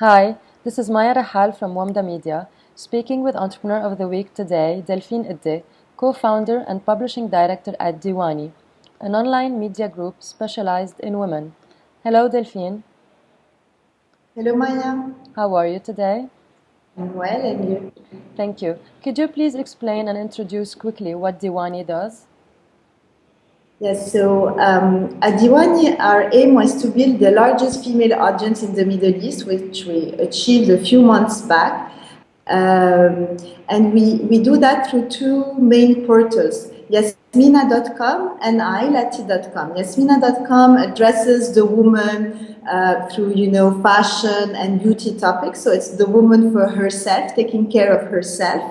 Hi, this is Maya Rahal from Wamda Media, speaking with Entrepreneur of the Week today, Delphine Edde, co-founder and publishing director at Diwanee, an online media group specialized in women. Hello, Delphine. Hello, Maya. How are you today? I'm well, and you? Thank you. Could you please explain and introduce quickly what Diwanee does? Yes, so um, at Diwanee, our aim was to build the largest female audience in the Middle East, which we achieved a few months back. Um, and we, we do that through two main portals, Yasmina.com and Ailati.com. Yasmina.com addresses the woman uh, through, you know, fashion and beauty topics. So it's the woman for herself, taking care of herself.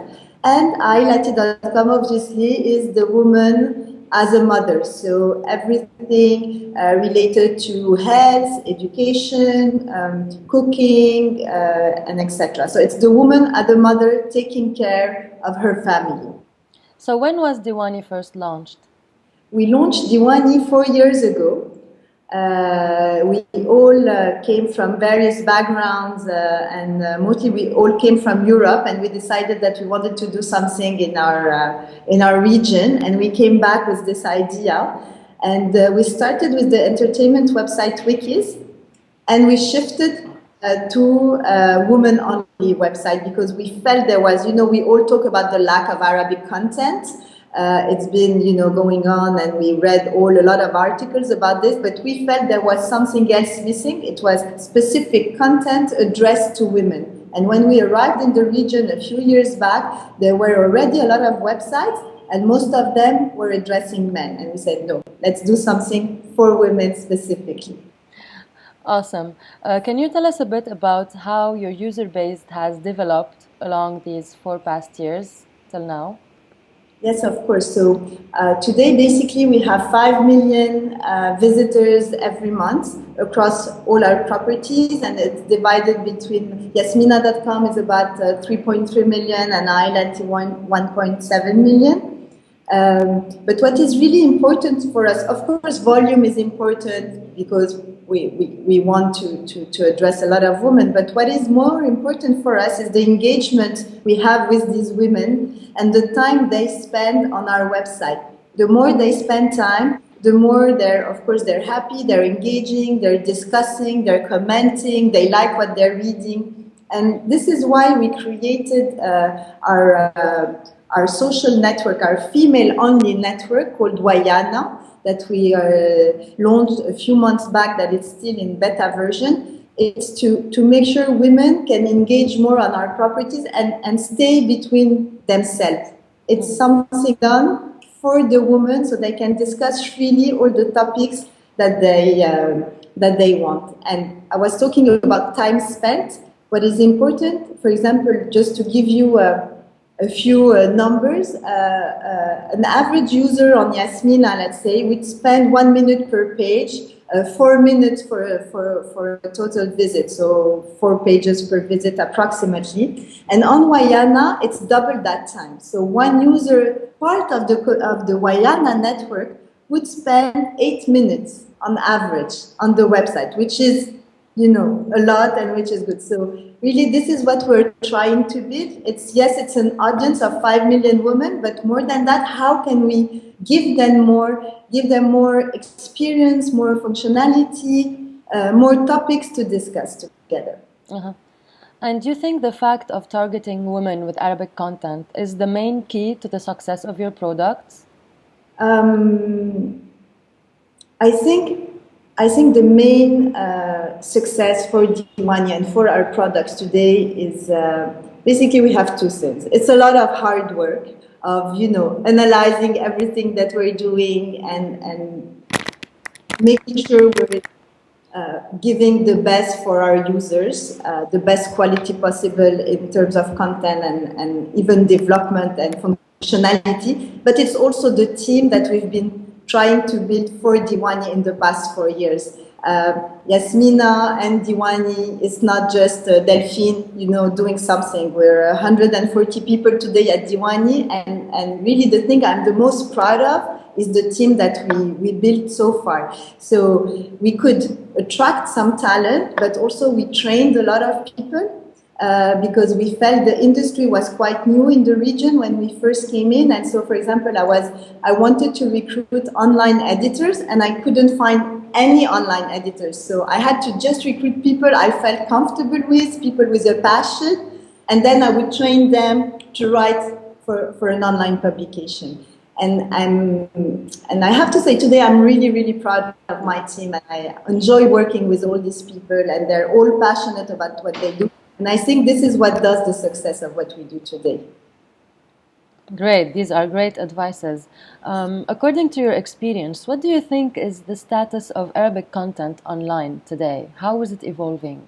And Ailati.com obviously is the woman as a mother. So everything uh, related to health, education, um, cooking, uh, and etc. So it's the woman as a mother taking care of her family. So when was Diwanee first launched? We launched Diwanee four years ago. Uh, we all uh, came from various backgrounds uh, and uh, mostly we all came from Europe and we decided that we wanted to do something in our, uh, in our region and we came back with this idea. And uh, we started with the entertainment website Wikis and we shifted to a woman-only website because we felt there was, you know, we all talk about the lack of Arabic content uh, it's been, you know, going on, and we read all a lot of articles about this. But we felt there was something else missing. It was specific content addressed to women. And when we arrived in the region a few years back, there were already a lot of websites, and most of them were addressing men. And we said, no, let's do something for women specifically. Awesome. Uh, can you tell us a bit about how your user base has developed along these four past years till now? Yes, of course. So uh, today, basically, we have 5 million uh, visitors every month across all our properties, and it's divided between Yasmina.com is about uh, 3.3 million and Ailati 1.7 million. Um, but what is really important for us, of course, volume is important because we, we, we want to, to, to address a lot of women. But what is more important for us is the engagement we have with these women and the time they spend on our website. The more they spend time, the more they're, of course, they're happy, they're engaging, they're discussing, they're commenting, they like what they're reading. And this is why we created uh, our, uh, our social network, our female-only network called Wayana, that we uh, launched a few months back that it's still in beta version. It's to, to make sure women can engage more on our properties and, and stay between themselves. It's something done for the women so they can discuss freely all the topics that they, uh, that they want. And I was talking about time spent. What is important, for example, just to give you a, a few uh, numbers. Uh, uh, an average user on Yasmina, let's say, would spend one minute per page, uh, four minutes for, for, for a total visit, so four pages per visit approximately. And on Wayana, it's double that time. So one user, part of the, of the Wayana network, would spend eight minutes on average on the website, which is you know, a lot and which is good. So really this is what we're trying to build. It's yes, it's an audience of 5 million women, but more than that, how can we give them more, give them more experience, more functionality, uh, more topics to discuss together. Uh -huh. And do you think the fact of targeting women with Arabic content is the main key to the success of your products? Um, I think I think the main uh, success for Diwanee and for our products today is uh, basically we have two things. It's a lot of hard work of, you know, analyzing everything that we're doing and, and making sure we're uh, giving the best for our users, uh, the best quality possible in terms of content and, and even development and functionality. But it's also the team that we've been trying to build for Diwanee in the past four years. Uh, Yasmina and Diwanee is not just uh, Delphine, you know, doing something. We're 140 people today at Diwanee, and, and really the thing I'm the most proud of is the team that we, we built so far. So we could attract some talent, but also we trained a lot of people uh, because we felt the industry was quite new in the region when we first came in. And so, for example, I was I wanted to recruit online editors, and I couldn't find any online editors. So I had to just recruit people I felt comfortable with, people with a passion, and then I would train them to write for, for an online publication. And I'm, and I have to say today I'm really, really proud of my team and I enjoy working with all these people and they're all passionate about what they do. And I think this is what does the success of what we do today. Great, these are great advices. Um, according to your experience, what do you think is the status of Arabic content online today? How is it evolving?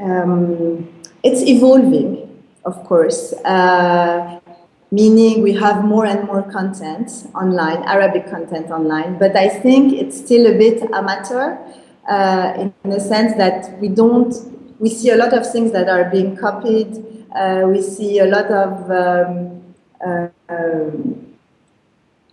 Um, it's evolving, of course. Uh, meaning we have more and more content online, Arabic content online, but I think it's still a bit amateur uh, in the sense that we don't, we see a lot of things that are being copied, uh, we see a lot of um, uh, um,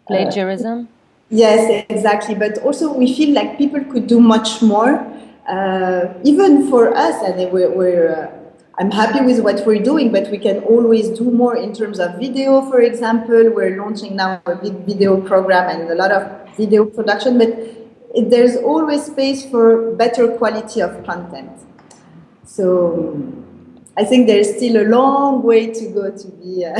plagiarism. yes, exactly, but also we feel like people could do much more. Uh, even for us, and we're, we're uh, I'm happy with what we're doing, but we can always do more in terms of video, for example. We're launching now a big video program and a lot of video production, but there's always space for better quality of content. So I think there's still a long way to go to be uh,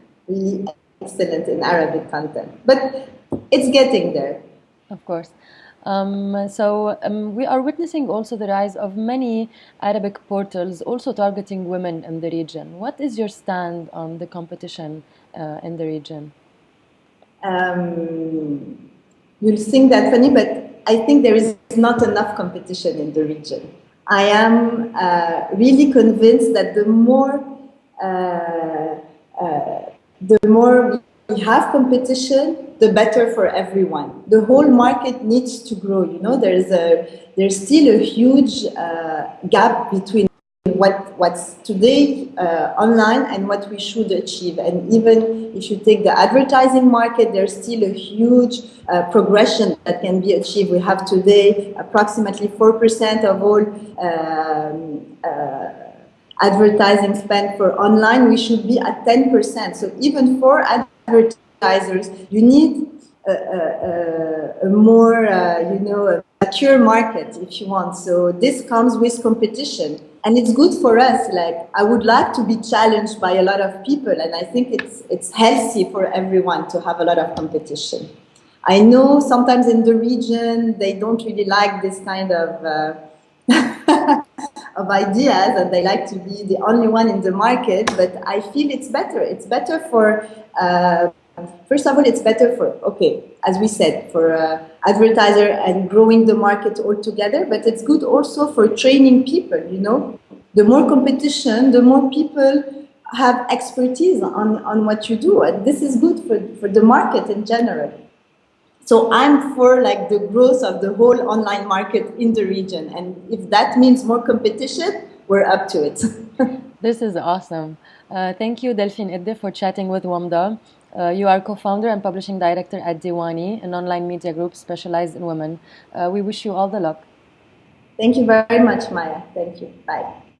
really excellent in Arabic content, but it's getting there. Of course. Um, so um, we are witnessing also the rise of many Arabic portals also targeting women in the region. What is your stand on the competition uh, in the region? Um, you'll think that funny, but I think there is not enough competition in the region. I am uh, really convinced that the more uh, uh the more we have competition, the better for everyone. The whole market needs to grow. You know, there's a there's still a huge uh, gap between what what's today uh, online and what we should achieve. And even if you take the advertising market, there's still a huge uh, progression that can be achieved. We have today approximately four percent of all. Um, uh, advertising spend for online, we should be at 10%. So even for advertisers, you need a, a, a more, uh, you know, mature market if you want. So this comes with competition. And it's good for us. Like I would like to be challenged by a lot of people, and I think it's it's healthy for everyone to have a lot of competition. I know sometimes in the region they don't really like this kind of uh, of ideas and they like to be the only one in the market, but I feel it's better. It's better for, uh, first of all, it's better for, okay, as we said, for uh, advertiser and growing the market altogether, but it's good also for training people, you know. The more competition, the more people have expertise on, on what you do. And this is good for, for the market in general. So I'm for like the growth of the whole online market in the region. And if that means more competition, we're up to it. this is awesome. Uh, thank you, Delphine Edde, for chatting with WAMDA. Uh, you are co-founder and publishing director at Diwanee, an online media group specialized in women. Uh, we wish you all the luck. Thank you very much, Maya. Thank you. Bye.